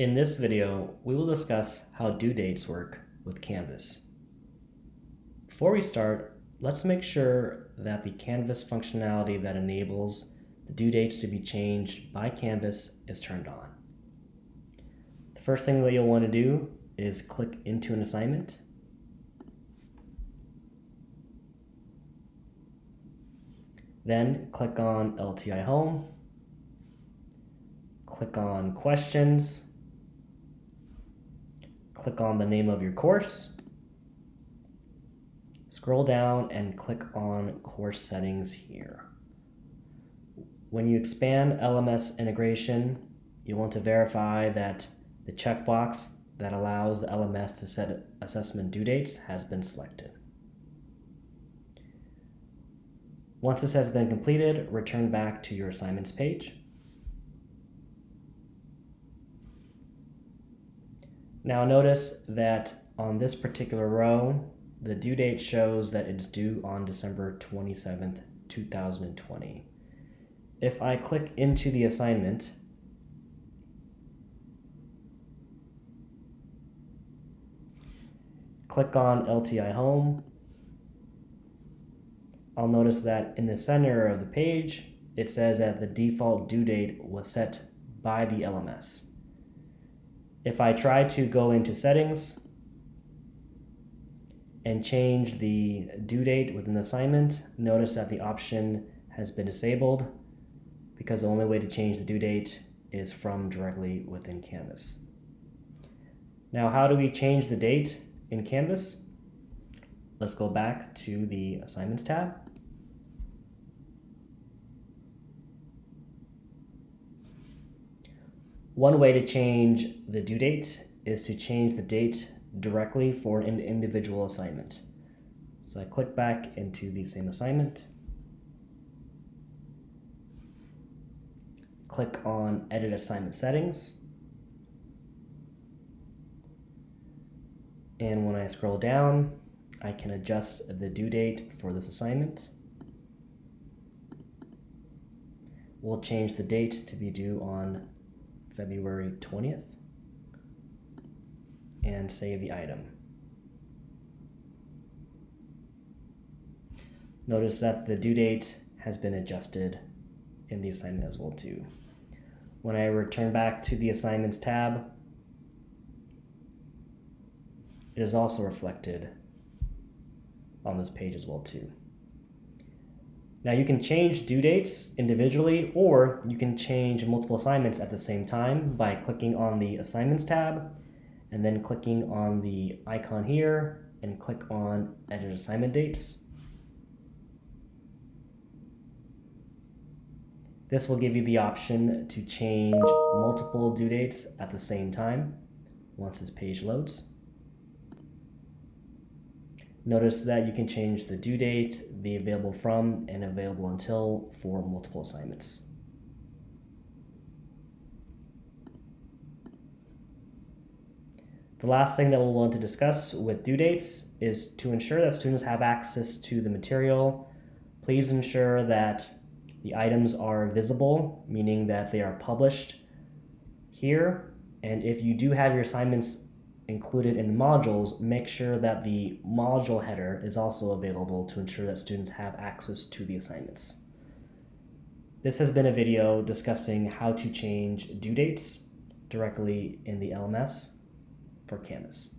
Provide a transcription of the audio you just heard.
In this video, we will discuss how due dates work with Canvas. Before we start, let's make sure that the Canvas functionality that enables the due dates to be changed by Canvas is turned on. The first thing that you'll want to do is click into an assignment. Then click on LTI Home, click on Questions, click on the name of your course, scroll down and click on course settings here. When you expand LMS integration, you want to verify that the checkbox that allows the LMS to set assessment due dates has been selected. Once this has been completed, return back to your assignments page. Now notice that on this particular row, the due date shows that it's due on December 27th, 2020. If I click into the assignment, click on LTI Home, I'll notice that in the center of the page, it says that the default due date was set by the LMS. If I try to go into settings and change the due date within the assignment, notice that the option has been disabled because the only way to change the due date is from directly within Canvas. Now, how do we change the date in Canvas? Let's go back to the Assignments tab. One way to change the due date is to change the date directly for an individual assignment. So I click back into the same assignment, click on Edit Assignment Settings, and when I scroll down, I can adjust the due date for this assignment. We'll change the date to be due on February 20th and save the item. Notice that the due date has been adjusted in the assignment as well too. When I return back to the assignments tab, it is also reflected on this page as well too. Now you can change due dates individually or you can change multiple assignments at the same time by clicking on the assignments tab and then clicking on the icon here and click on edit assignment dates. This will give you the option to change multiple due dates at the same time once this page loads. Notice that you can change the due date, the available from, and available until for multiple assignments. The last thing that we'll want to discuss with due dates is to ensure that students have access to the material. Please ensure that the items are visible, meaning that they are published here. And if you do have your assignments included in the modules, make sure that the module header is also available to ensure that students have access to the assignments. This has been a video discussing how to change due dates directly in the LMS for Canvas.